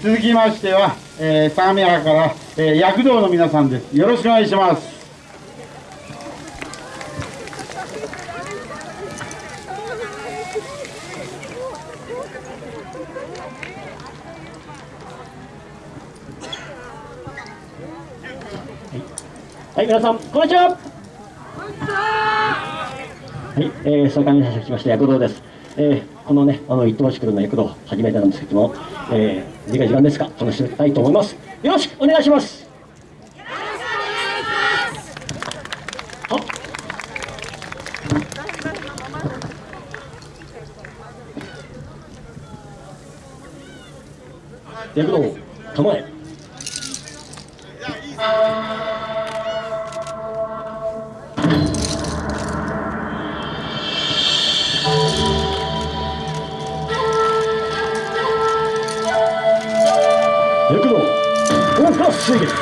続きましては、えー、相模原から、えー、躍動の皆さんです。よろしくお願いします。はい、皆さん、こんにちは。はい、えー、総監にしまして躍動です。えー、このね、あの、一等しくるの躍動、初めてなんですけども、えー、時間時間ですか、楽しみたいと思います。よろしくお願いします。躍動、構え。水月さ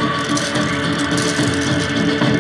あ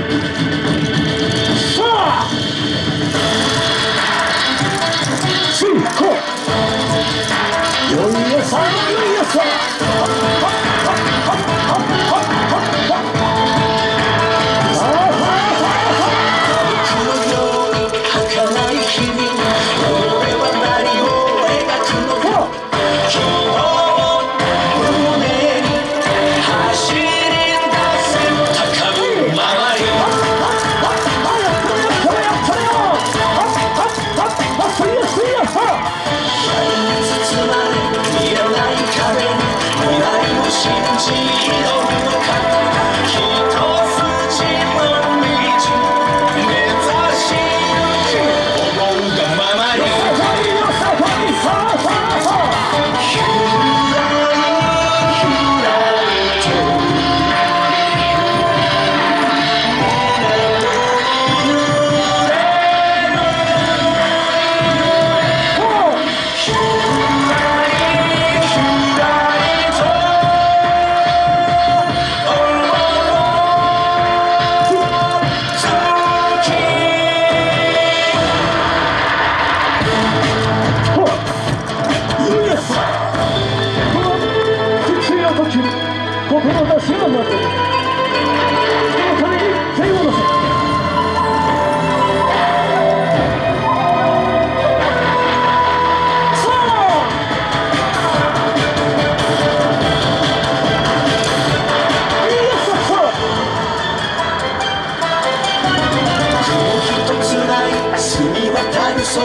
渡る空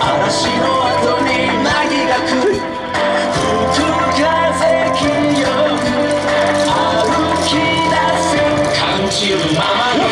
嵐の後に凪が来る吹く風清く歩き出す感じるままの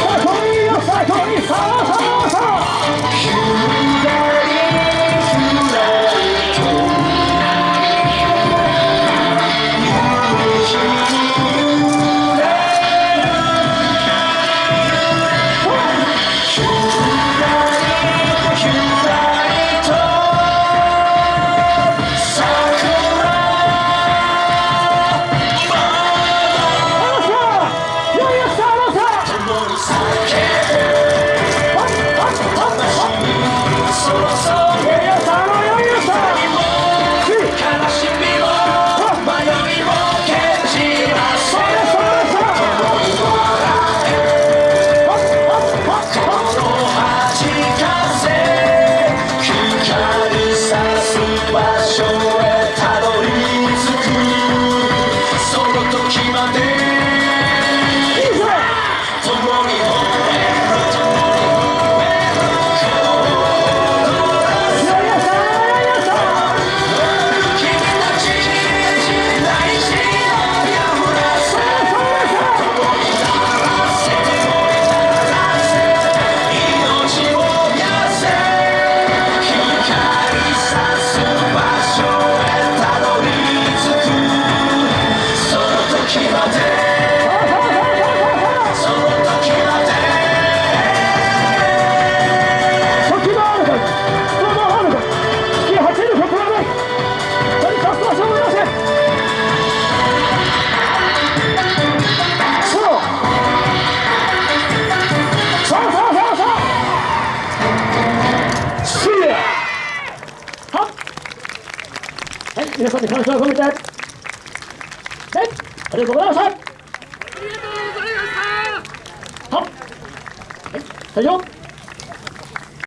皆さんで感謝を込めてでありがとうございました。ありがとうございましたはっはい、最初